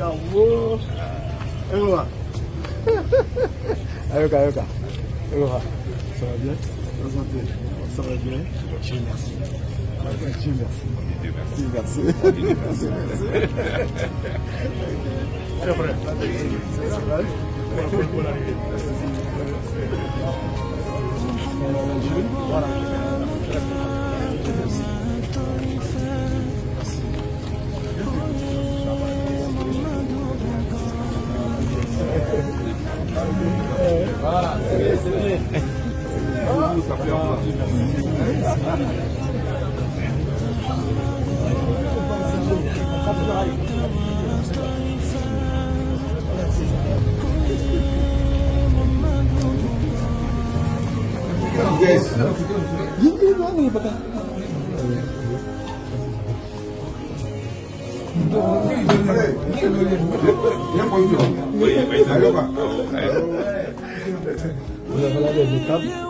Bravo. Ewa. Ayoka, ayoka. Ewa. Ça va bien Présenté. Ça va bien Dieu merci. Dieu merci. Dieu merci. Dieu merci. C'est vrai. C'est vrai. Voilà. Voilà, Yes. Ini mana ni patah? Vous avez là des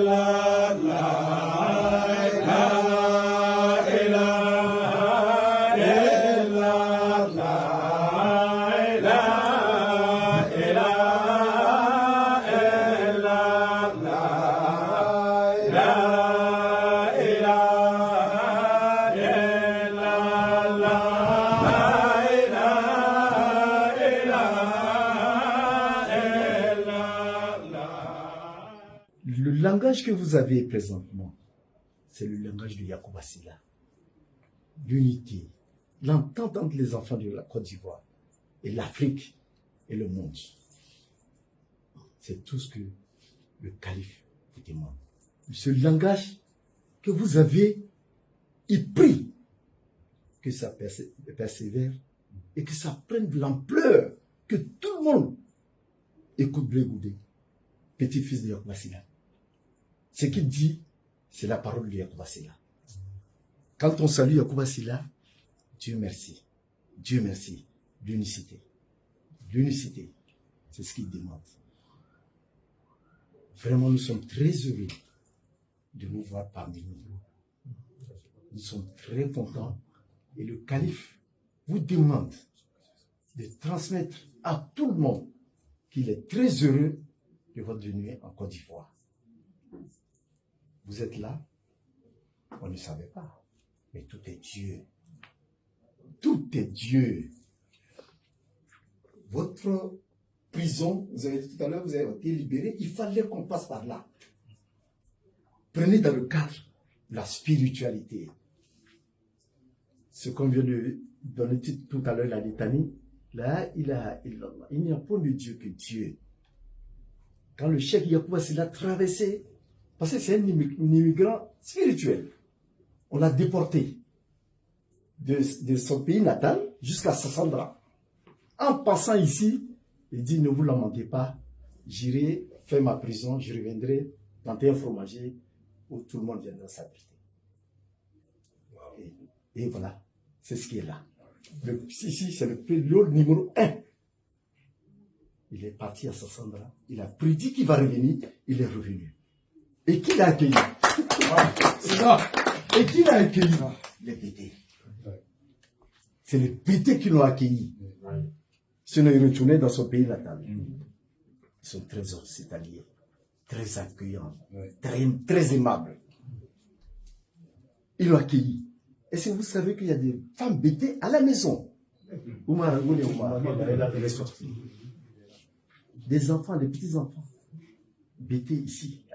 Le langage que vous avez présentement, c'est le langage de Yacoub Assila. L'unité, l'entente entre les enfants de la Côte d'Ivoire et l'Afrique et le monde. C'est tout ce que le calife vous demande. Ce langage que vous avez, il prie que ça persévère et que ça prenne de l'ampleur, que tout le monde écoute Goudé, petit-fils de Yacoub Assila. Ce qu'il dit, c'est la parole de Yacoub Assila. Quand on salue Yacoub Assila, Dieu merci. Dieu merci. L'unicité. L'unicité. C'est ce qu'il demande. Vraiment, nous sommes très heureux de vous voir parmi nous. Nous sommes très contents. Et le calife vous demande de transmettre à tout le monde qu'il est très heureux de votre venue en Côte d'Ivoire. Vous êtes là, on ne savait pas. Mais tout est Dieu. Tout est Dieu. Votre prison, vous avez dit tout à l'heure, vous avez été libéré, il fallait qu'on passe par là. Prenez dans le cadre la spiritualité. Ce qu'on vient de donner tout à l'heure, la litanie, là, il, a, il, n'y a point de Dieu que Dieu. Quand le chef Yacoub l'a traversé, parce que c'est un immigrant spirituel, on l'a déporté de, son pays natal jusqu'à Sassandra. En passant ici, il dit, ne vous lamentez pas, j'irai faire ma prison, je reviendrai planter un fromager où tout le monde viendra s'abriter. Et, et, voilà, c'est ce qui est là. Le, ici, c'est le numéro un. Il est parti à Sassandra, il a prédit qu'il va revenir, il est revenu. Et qui l'a accueilli? C'est ça. Et qui l'a accueilli? Les pétés. C'est les pétés qui l'ont accueilli. Sinon, il retournait dans son pays natal. Ils sont très hospitaliers, très accueillants, très, très aimables. Ils l'ont accueilli. Et si vous savez qu'il y a des femmes bêtées à la maison, des enfants, des petits-enfants, bêtés ici.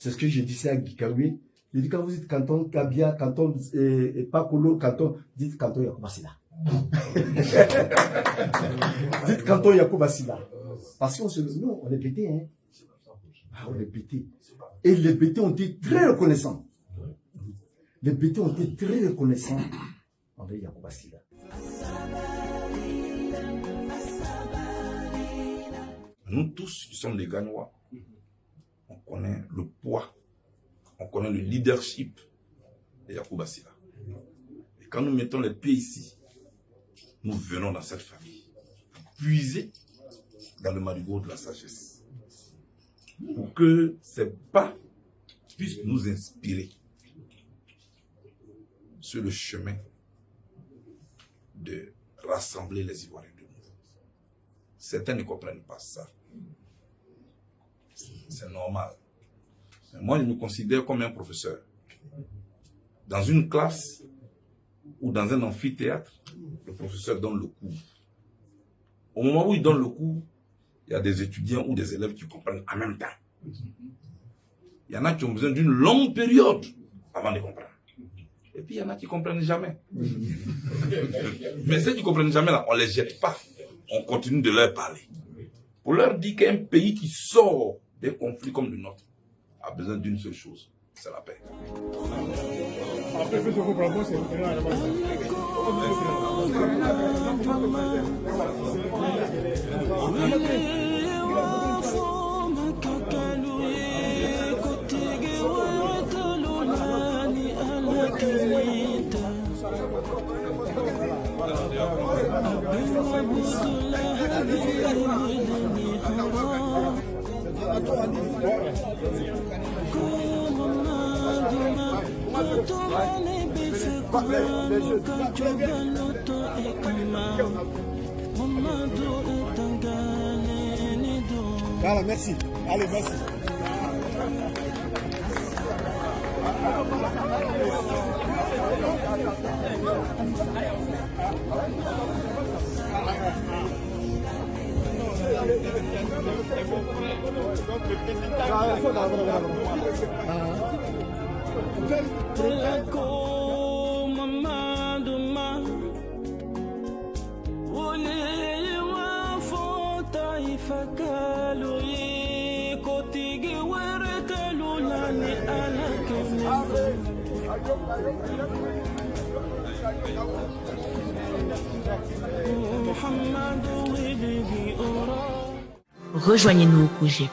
C'est ce que j'ai dit à Gikawi. J'ai dit, quand vous dites canton Kabia, canton eh, Pakolo, canton, dites canton Yakubasila. dites canton Yakubasila. Parce qu'on se dit, on est pété, hein. Ah, on est pété. Et les pétés ont été très reconnaissants. Les pétés ont été très reconnaissants. Nous tous, nous sommes des Ganois on connaît le poids, on connaît le leadership de Yacouba Silla. Et quand nous mettons les pieds ici, nous venons dans cette famille, puiser dans le marigot de la sagesse. Pour que ces pas puissent nous inspirer sur le chemin de rassembler les Ivoiriens de nouveau. Certains ne comprennent pas ça. C'est normal. Mais moi, je me considère comme un professeur. Dans une classe ou dans un amphithéâtre, le professeur donne le cours. Au moment où il donne le cours, il y a des étudiants ou des élèves qui comprennent en même temps. Il y en a qui ont besoin d'une longue période avant de comprendre. Et puis il y en a qui ne comprennent jamais. Mais ceux qui ne comprennent jamais, là, on ne les jette pas. On continue de leur parler. Pour leur dire qu'un pays qui sort des conflits comme le nôtre a besoin d'une seule chose, c'est la paix. Voilà, merci. Allez, merci. Rejoignez-nous au projet